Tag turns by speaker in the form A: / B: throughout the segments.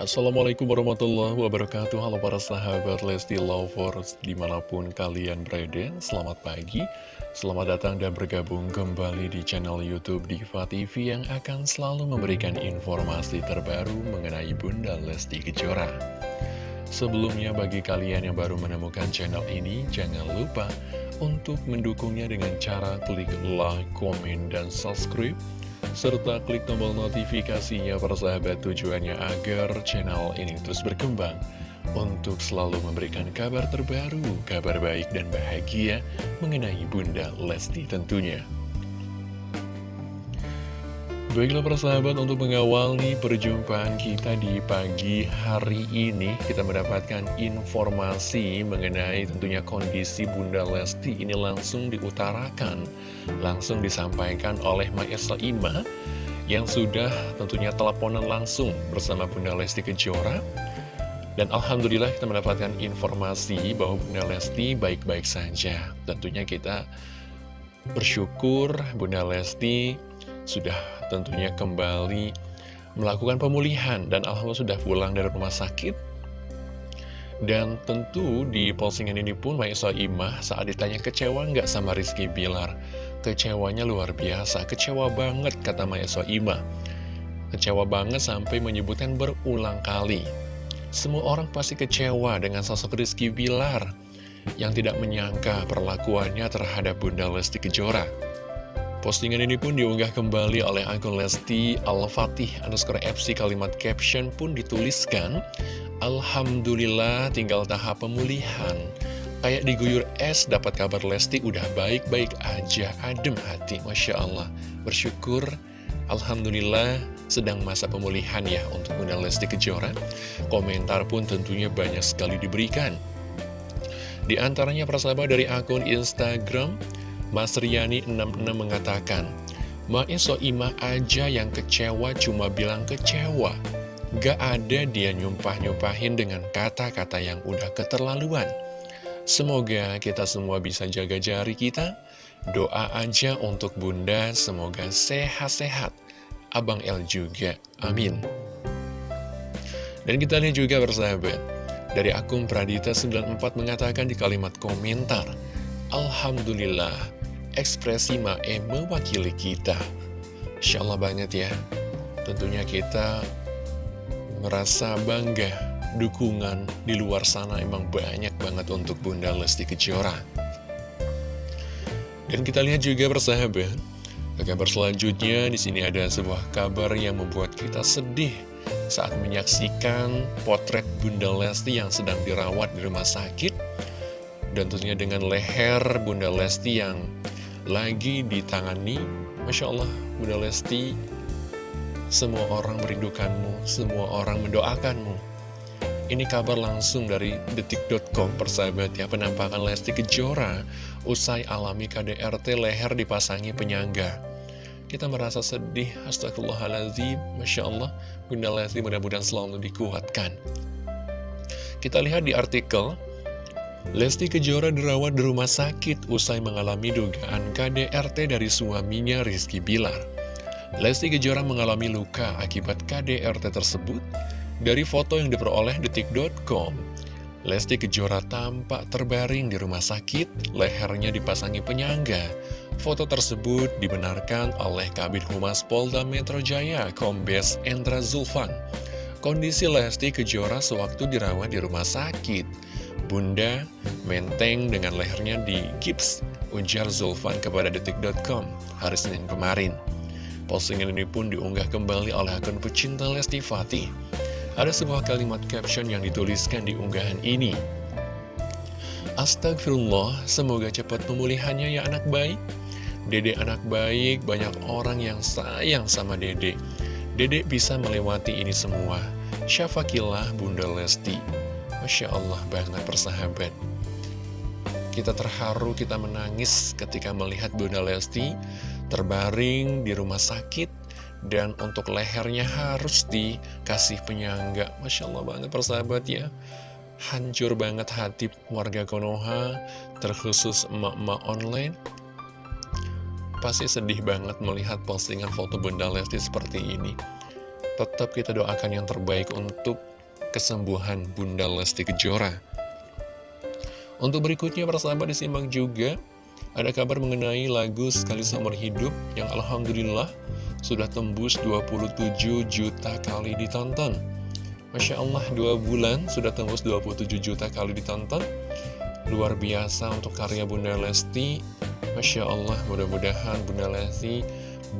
A: Assalamualaikum warahmatullahi wabarakatuh. Halo para sahabat Lesti Lovers Di mana pun kalian berada Selamat pagi. Selamat datang dan bergabung kembali di channel Youtube Diva TV Yang akan selalu memberikan informasi terbaru Mengenai Bunda Lesti Kejora. Sebelumnya bagi kalian yang baru menemukan channel ini Jangan lupa untuk mendukungnya dengan cara klik like, komen, dan subscribe serta klik tombol notifikasinya para sahabat tujuannya agar channel ini terus berkembang untuk selalu memberikan kabar terbaru, kabar baik dan bahagia mengenai Bunda Lesti tentunya. Baiklah persahabat untuk mengawali perjumpaan kita di pagi hari ini Kita mendapatkan informasi mengenai tentunya kondisi Bunda Lesti ini langsung diutarakan Langsung disampaikan oleh Maestra Ima Yang sudah tentunya teleponan langsung bersama Bunda Lesti Kejora. Dan Alhamdulillah kita mendapatkan informasi bahwa Bunda Lesti baik-baik saja. Tentunya kita bersyukur Bunda Lesti sudah tentunya kembali melakukan pemulihan dan Alhamdulillah sudah pulang dari rumah sakit. Dan tentu di postingan ini pun Maisa Imah saat ditanya kecewa nggak sama Rizky Bilar? Kecewanya luar biasa kecewa banget kata Maisa Imah. Kecewa banget sampai menyebutkan berulang kali. Semua orang pasti kecewa dengan sosok Rizky Bilar yang tidak menyangka perlakuannya terhadap Bunda Lesti Kejora. Postingan ini pun diunggah kembali oleh akun Lesti Al-Fatih underscore FC kalimat caption pun dituliskan Alhamdulillah tinggal tahap pemulihan. Kayak diguyur es dapat kabar Lesti udah baik-baik aja adem hati Masya Allah. Bersyukur Alhamdulillah sedang masa pemulihan ya untuk Bunda Lesti Kejora. Komentar pun tentunya banyak sekali diberikan Di antaranya persahabat dari akun Instagram Mas Riani 66 mengatakan, Maiso Ima aja yang kecewa cuma bilang kecewa. Gak ada dia nyumpah-nyumpahin dengan kata-kata yang udah keterlaluan. Semoga kita semua bisa jaga jari kita. Doa aja untuk bunda, semoga sehat-sehat. Abang El juga, amin. Dan kita lihat juga bersahabat. Dari akun Pradita94 mengatakan di kalimat komentar, Alhamdulillah, ekspresi Mae mewakili kita. Insya Allah banget ya. Tentunya kita merasa bangga dukungan di luar sana emang banyak banget untuk Bunda Lesti Kejora. Dan kita lihat juga persahabat, ke kabar selanjutnya di sini ada sebuah kabar yang membuat kita sedih saat menyaksikan potret Bunda Lesti yang sedang dirawat di rumah sakit. Dan tentunya dengan leher Bunda Lesti yang lagi ditangani. Masya Allah Bunda Lesti Semua orang merindukanmu Semua orang mendoakanmu. Ini kabar langsung dari detik.com persahabat ya Penampakan Lesti Kejora Usai alami KDRT leher dipasangi penyangga Kita merasa sedih Astagfirullahaladzim Masya Allah Bunda Lesti mudah-mudahan selalu dikuatkan Kita lihat di artikel Lesti Kejora dirawat di rumah sakit usai mengalami dugaan KDRT dari suaminya Rizky Bilar. Lesti Kejora mengalami luka akibat KDRT tersebut. Dari foto yang diperoleh detik.com, Lesti Kejora tampak terbaring di rumah sakit, lehernya dipasangi penyangga. Foto tersebut dibenarkan oleh Kabit Humas Polda Metro Jaya, Kombes Endra Zulfan. Kondisi Lesti Kejora sewaktu dirawat di rumah sakit Bunda menteng dengan lehernya di gips, ujar Zulfan kepada detik.com hari Senin kemarin. Postingan ini pun diunggah kembali oleh akun pecinta Lesti Fatih. Ada sebuah kalimat caption yang dituliskan di unggahan ini. Astagfirullah, semoga cepat pemulihannya ya anak baik. Dede anak baik, banyak orang yang sayang sama Dede. Dede bisa melewati ini semua. Syafakillah Bunda Lesti. Masya Allah banget persahabat Kita terharu, kita menangis ketika melihat Bunda Lesti terbaring di rumah sakit Dan untuk lehernya harus dikasih penyangga Masya Allah banget persahabat ya Hancur banget hati warga Konoha Terkhusus emak-emak online Pasti sedih banget melihat postingan foto Bunda Lesti seperti ini Tetap kita doakan yang terbaik untuk kesembuhan Bunda Lesti Kejora. Untuk berikutnya persahabat disimak juga ada kabar mengenai lagu Sekali Seumur Hidup yang Alhamdulillah sudah tembus 27 juta kali ditonton. Masya Allah, dua bulan sudah tembus 27 juta kali ditonton. Luar biasa untuk karya Bunda Lesti. Masya Allah, mudah-mudahan Bunda Lesti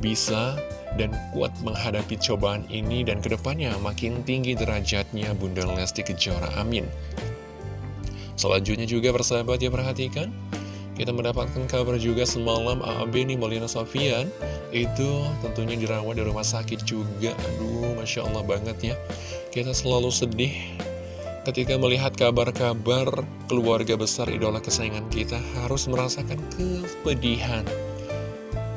A: bisa dan kuat menghadapi cobaan ini dan ke depannya makin tinggi derajatnya Bunda Lesti Kejora. Amin. Selanjutnya juga persahabat ya perhatikan Kita mendapatkan kabar juga semalam AAB nih Molina Sofian Itu tentunya dirawat di rumah sakit juga Aduh Masya Allah banget ya Kita selalu sedih ketika melihat kabar-kabar keluarga besar idola kesayangan kita Harus merasakan kepedihan.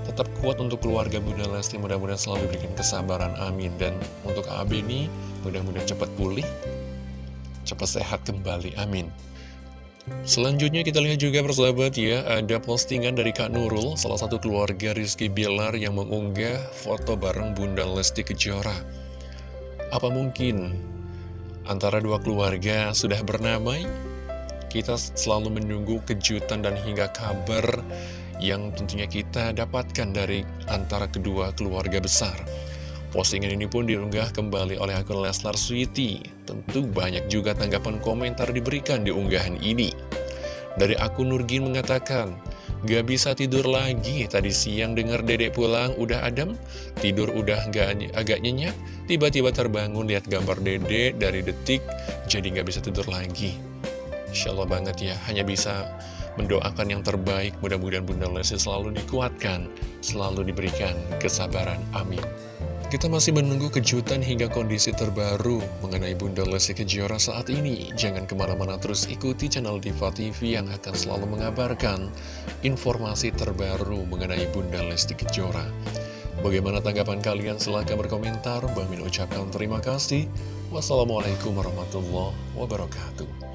A: Tetap kuat untuk keluarga Bunda Lesti. Mudah-mudahan selalu diberikan kesabaran. Amin. Dan untuk AAB ini mudah-mudahan cepat pulih Cepat sehat kembali. Amin. Selanjutnya kita lihat juga persahabat ya, ada postingan dari Kak Nurul, salah satu keluarga Rizky Bilar yang mengunggah foto bareng Bunda Lesti Kejora. Apa mungkin antara dua keluarga sudah bernamai? Kita selalu menunggu kejutan dan hingga kabar yang tentunya kita dapatkan dari antara kedua keluarga besar. Postingan ini pun diunggah kembali oleh akun Leslar Sweety. Tentu banyak juga tanggapan komentar diberikan di unggahan ini. Dari akun Nurgin mengatakan, Gak bisa tidur lagi, tadi siang dengar dedek pulang udah adem, tidur udah gak, agak nyenyak, tiba-tiba terbangun lihat gambar dedek dari detik, jadi gak bisa tidur lagi. Insya Allah banget ya, hanya bisa mendoakan yang terbaik, mudah-mudahan Bunda Lesti selalu dikuatkan, selalu diberikan kesabaran. Amin. Kita masih menunggu kejutan hingga kondisi terbaru mengenai Bunda Lesti Kejora saat ini. Jangan ke mana-mana terus ikuti channel Diva TV yang akan selalu mengabarkan informasi terbaru mengenai Bunda Lesti Kejora. Bagaimana tanggapan kalian? Silahkan berkomentar. Bang Min ucapkan terima kasih. Wassalamualaikum warahmatullahi wabarakatuh.